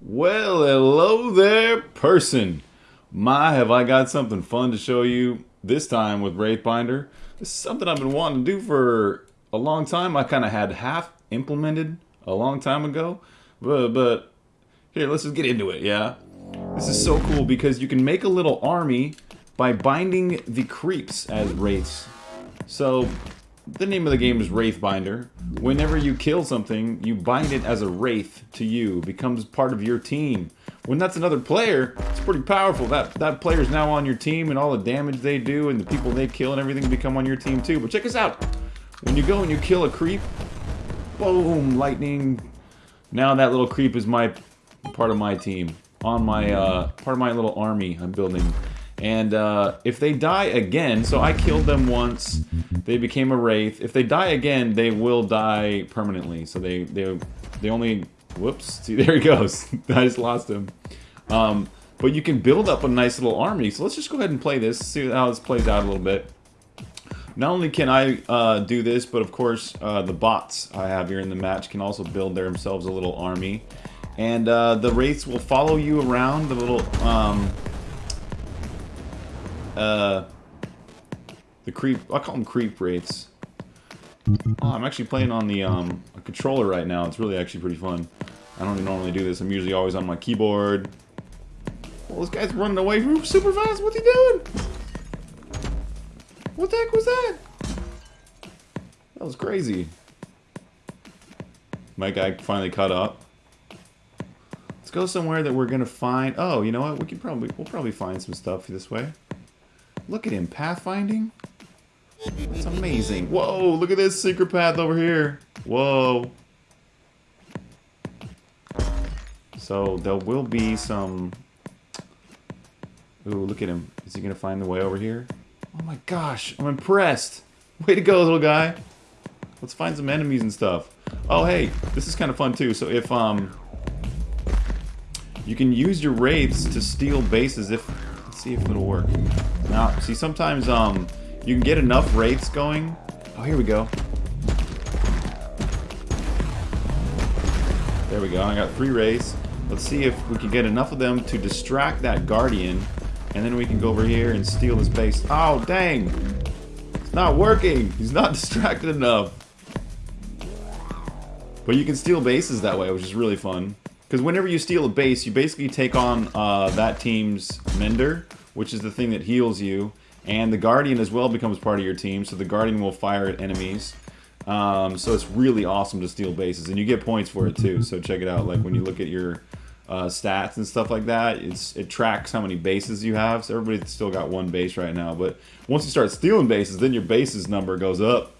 Well, hello there, person. My, have I got something fun to show you this time with Wraithbinder. This is something I've been wanting to do for a long time. I kind of had half implemented a long time ago, but, but here, let's just get into it, yeah? This is so cool because you can make a little army by binding the creeps as wraiths. So the name of the game is Wraithbinder. Whenever you kill something, you bind it as a wraith to you, becomes part of your team. When that's another player, it's pretty powerful. That that player's now on your team, and all the damage they do, and the people they kill, and everything become on your team too. But check this out: when you go and you kill a creep, boom, lightning. Now that little creep is my part of my team, on my uh, part of my little army I'm building. And uh, if they die again, so I killed them once, they became a wraith. If they die again, they will die permanently. So they they they only whoops. See there he goes. I just lost him. Um, but you can build up a nice little army. So let's just go ahead and play this. See how this plays out a little bit. Not only can I uh, do this, but of course uh, the bots I have here in the match can also build themselves a little army. And uh, the wraiths will follow you around the little um, uh, the creep. I call them creep wraiths. Oh, I'm actually playing on the um, controller right now. It's really actually pretty fun. I don't normally do this. I'm usually always on my keyboard. Well, this guy's running away from super fast. What's he doing? What the heck was that? That was crazy. My guy finally caught up. Let's go somewhere that we're gonna find. Oh, you know what? We can probably we'll probably find some stuff this way. Look at him, pathfinding. It's amazing. Whoa, look at this secret path over here. Whoa. So there will be some... Ooh, look at him. Is he going to find the way over here? Oh my gosh, I'm impressed. Way to go, little guy. Let's find some enemies and stuff. Oh, hey, this is kind of fun too. So if, um... You can use your wraiths to steal bases if Let's see if it'll work. Now, see, sometimes um, you can get enough wraiths going. Oh, here we go. There we go. I got three wraiths. Let's see if we can get enough of them to distract that guardian, and then we can go over here and steal his base. Oh, dang! It's not working. He's not distracted enough. But you can steal bases that way, which is really fun. Because whenever you steal a base, you basically take on uh, that team's Mender, which is the thing that heals you. And the Guardian as well becomes part of your team, so the Guardian will fire at enemies. Um, so it's really awesome to steal bases, and you get points for it too. So check it out. Like when you look at your uh, stats and stuff like that, it's it tracks how many bases you have. So everybody's still got one base right now, but once you start stealing bases, then your bases number goes up.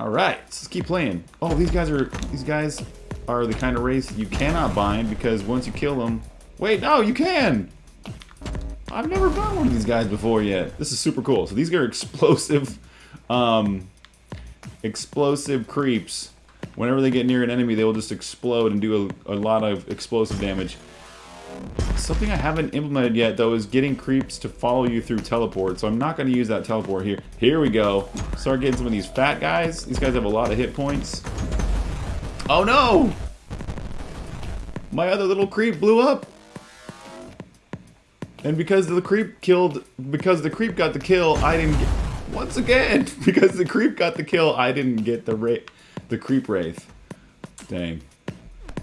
All right, let's keep playing. Oh, these guys are these guys are the kind of race you cannot bind because once you kill them... Wait, no, you can! I've never bound one of these guys before yet. This is super cool. So these are explosive, um, explosive creeps. Whenever they get near an enemy, they will just explode and do a, a lot of explosive damage. Something I haven't implemented yet, though, is getting creeps to follow you through teleport. So I'm not going to use that teleport here. Here we go. Start getting some of these fat guys. These guys have a lot of hit points. Oh no! My other little creep blew up. And because the creep killed, because the creep got the kill, I didn't get, once again, because the creep got the kill, I didn't get the ra the creep wraith. Dang.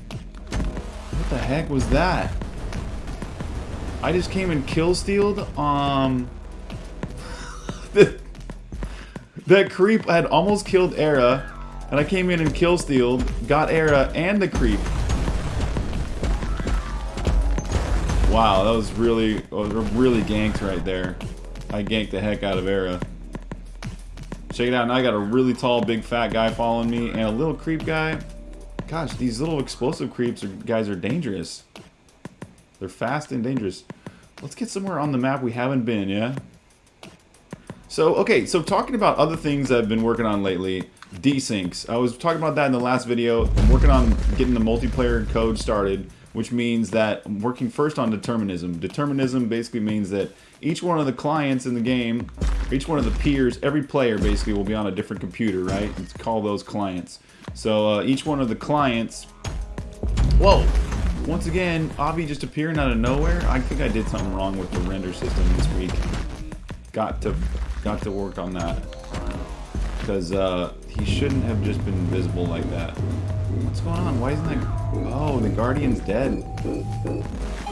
What the heck was that? I just came and kill stealed, um... that creep had almost killed Era, and I came in and kill stealed, got Era and the creep. Wow, that was really, really ganked right there. I ganked the heck out of Era. Check it out, now I got a really tall, big, fat guy following me, and a little creep guy. Gosh, these little explosive creeps are, guys are dangerous. They're fast and dangerous. Let's get somewhere on the map we haven't been, yeah? So, okay, so talking about other things I've been working on lately, desyncs. I was talking about that in the last video. I'm working on getting the multiplayer code started, which means that I'm working first on determinism. Determinism basically means that each one of the clients in the game, each one of the peers, every player basically will be on a different computer, right? Let's call those clients. So uh, each one of the clients Whoa! Once again, Avi just appearing out of nowhere. I think I did something wrong with the render system this week. Got to, got to work on that. Because uh, he shouldn't have just been visible like that. What's going on? Why isn't that... Oh, the Guardian's dead.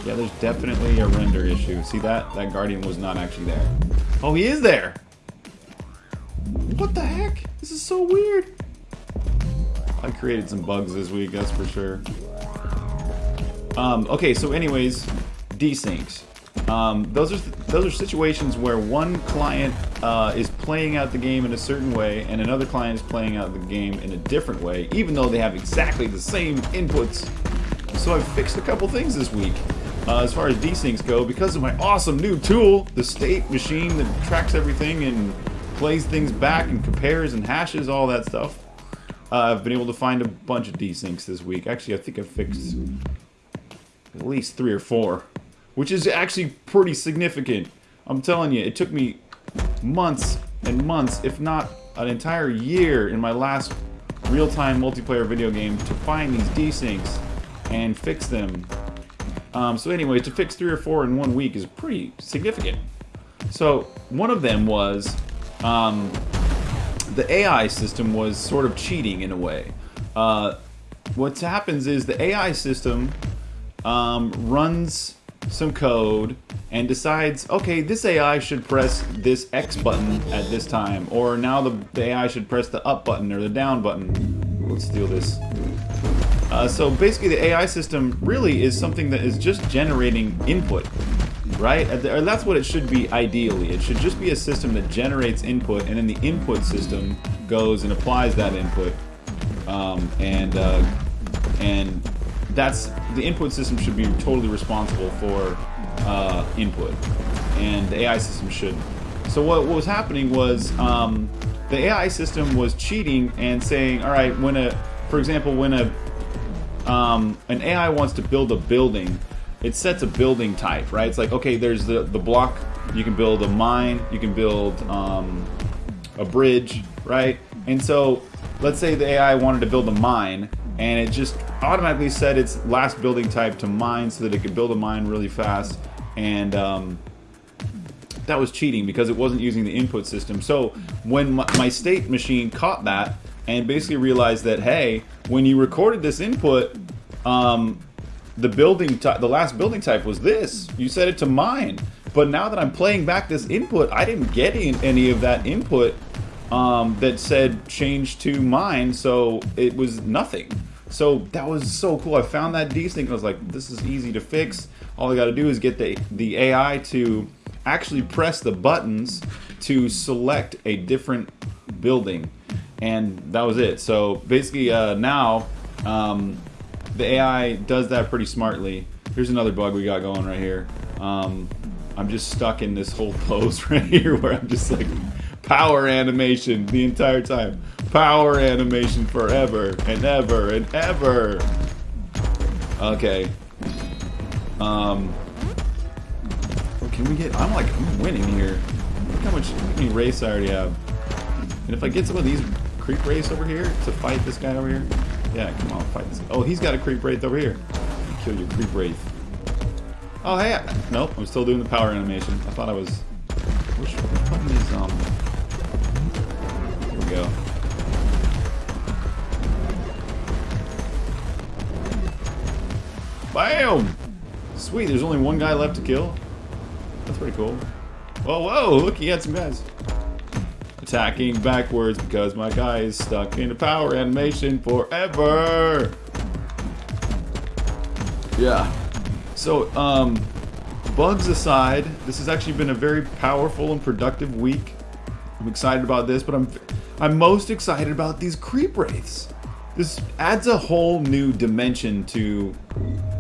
Yeah, there's definitely a render issue. See that? That Guardian was not actually there. Oh, he is there! What the heck? This is so weird. I created some bugs this week, that's for sure. Um, okay, so anyways, desyncs. Um, those are those are situations where one client uh, is playing out the game in a certain way, and another client is playing out the game in a different way, even though they have exactly the same inputs. So I've fixed a couple things this week. Uh, as far as desyncs go, because of my awesome new tool, the state machine that tracks everything and plays things back and compares and hashes all that stuff. Uh, I've been able to find a bunch of desyncs this week. Actually, I think I've fixed at least three or four which is actually pretty significant. I'm telling you, it took me months and months, if not an entire year in my last real-time multiplayer video game to find these desyncs and fix them. Um, so anyway, to fix three or four in one week is pretty significant. So one of them was um, the AI system was sort of cheating in a way. Uh, what happens is the AI system um, runs some code and decides, okay, this AI should press this X button at this time, or now the, the AI should press the up button or the down button. Let's steal this. Uh, so basically the AI system really is something that is just generating input, right? Or that's what it should be ideally. It should just be a system that generates input and then the input system goes and applies that input um, and, uh, and that's the input system should be totally responsible for uh, input, and the AI system shouldn't. So what, what was happening was um, the AI system was cheating and saying, all right, when a, for example, when a um, an AI wants to build a building, it sets a building type, right? It's like, okay, there's the the block. You can build a mine. You can build um, a bridge, right? And so, let's say the AI wanted to build a mine, and it just automatically set its last building type to mine so that it could build a mine really fast. And um, that was cheating because it wasn't using the input system. So when my, my state machine caught that and basically realized that hey when you recorded this input um, the building the last building type was this. You set it to mine. But now that I'm playing back this input I didn't get any of that input um, that said change to mine. So it was nothing so that was so cool. I found that desync and I was like, this is easy to fix. All I got to do is get the, the AI to actually press the buttons to select a different building. And that was it. So basically uh, now um, the AI does that pretty smartly. Here's another bug we got going right here. Um, I'm just stuck in this whole pose right here where I'm just like power animation the entire time power animation forever and ever and ever. Okay. Um. Can we get? I'm like I'm winning here. Look how much how many wraiths I already have. And if I get some of these creep wraiths over here to fight this guy over here, yeah, come on, fight this. Oh, he's got a creep wraith over here. Kill your creep wraith. Oh hey, nope, I'm still doing the power animation. I thought I was. Which button is um? Here we go. Bam! Sweet, there's only one guy left to kill. That's pretty cool. Whoa, whoa, look, he had some guys. Attacking backwards because my guy is stuck in a power animation forever. Yeah. So, um, bugs aside, this has actually been a very powerful and productive week. I'm excited about this, but I'm I'm most excited about these creep wraiths. This adds a whole new dimension to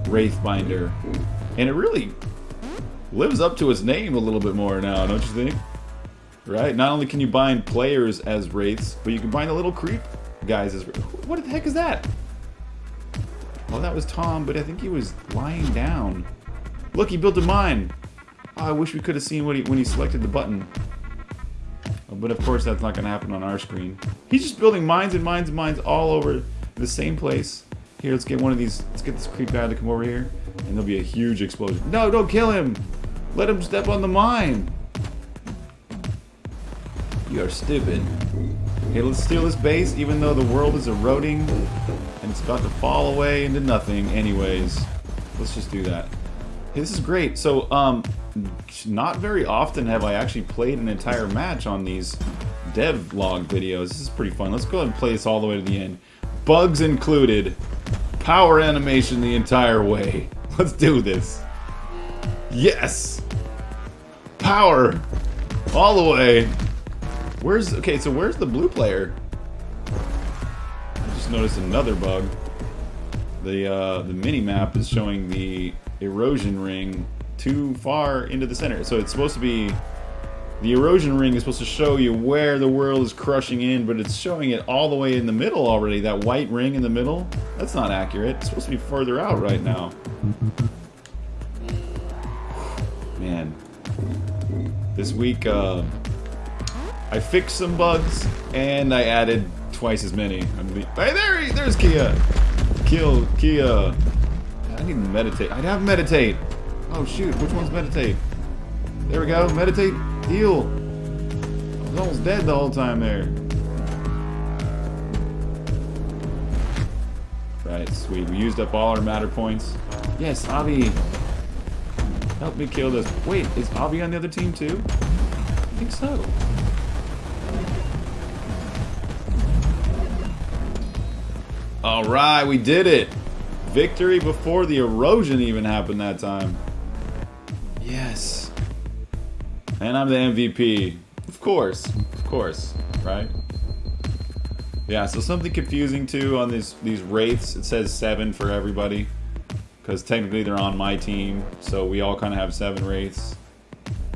Wraithbinder. And it really lives up to its name a little bit more now, don't you think? Right? Not only can you bind players as Wraiths, but you can bind the little creep guys as What the heck is that? Well, that was Tom, but I think he was lying down. Look, he built a mine. Oh, I wish we could have seen what he, when he selected the button. Oh, but of course, that's not going to happen on our screen. He's just building mines and mines and mines all over the same place Here, let's get one of these. Let's get this creep guy to come over here. And there'll be a huge explosion. No, don't kill him! Let him step on the mine! You are stupid. Okay, let's steal this base, even though the world is eroding and it's about to fall away into nothing anyways. Let's just do that. Hey, this is great. So, um, not very often have I actually played an entire match on these dev log videos. This is pretty fun. Let's go ahead and play this all the way to the end. Bugs included. Power animation the entire way. Let's do this. Yes! Power! All the way. Where's... Okay, so where's the blue player? I just noticed another bug. The, uh, the mini-map is showing the erosion ring too far into the center. So it's supposed to be... The erosion ring is supposed to show you where the world is crushing in, but it's showing it all the way in the middle already. That white ring in the middle? That's not accurate. It's supposed to be further out right now. Man. This week, uh, I fixed some bugs, and I added twice as many. Hey, there he, there's Kia! Kill, Kia! I need to meditate. I'd have meditate! Oh shoot, which one's meditate? There we go, meditate, heal! I was almost dead the whole time there. Right, sweet. We used up all our matter points. Yes, Avi! Help me kill this. Wait, is Avi on the other team too? I think so. Alright, we did it! Victory before the erosion even happened that time. Yes. And I'm the MVP. Of course. Of course. Right? Yeah, so something confusing too on these these wraiths. It says seven for everybody. Because technically they're on my team. So we all kind of have seven wraiths.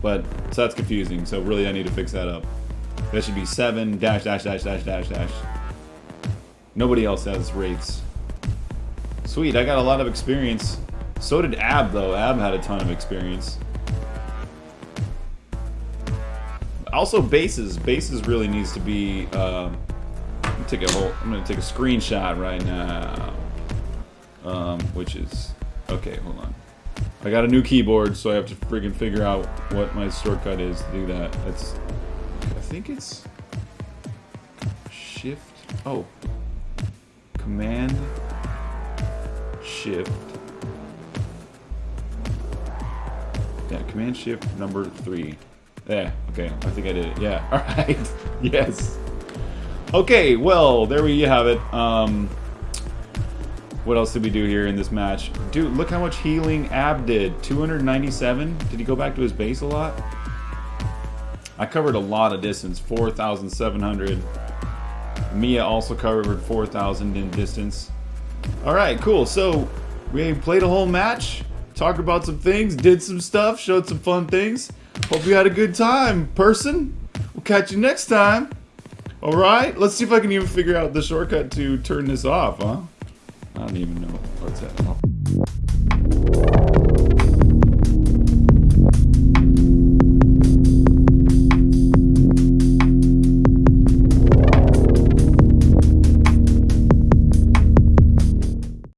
But, so that's confusing. So really I need to fix that up. That should be seven dash dash dash dash dash dash. Nobody else has wraiths. Sweet, I got a lot of experience. So did Ab, though. Ab had a ton of experience. Also, bases. Bases really needs to be. Uh, take a whole. I'm gonna take a screenshot right now. Um, which is okay. Hold on. I got a new keyboard, so I have to freaking figure out what my shortcut is to do that. That's. I think it's shift. Oh, Command Shift. Yeah, Command Shift number three. Yeah, okay, I think I did it. Yeah, alright. yes. Okay, well, there we have it. Um, what else did we do here in this match? Dude, look how much healing Ab did. 297? Did he go back to his base a lot? I covered a lot of distance. 4,700. Mia also covered 4,000 in distance. Alright, cool. So, we played a whole match, talked about some things, did some stuff, showed some fun things. Hope you had a good time, person. We'll catch you next time. Alright, let's see if I can even figure out the shortcut to turn this off, huh? I don't even know what's that.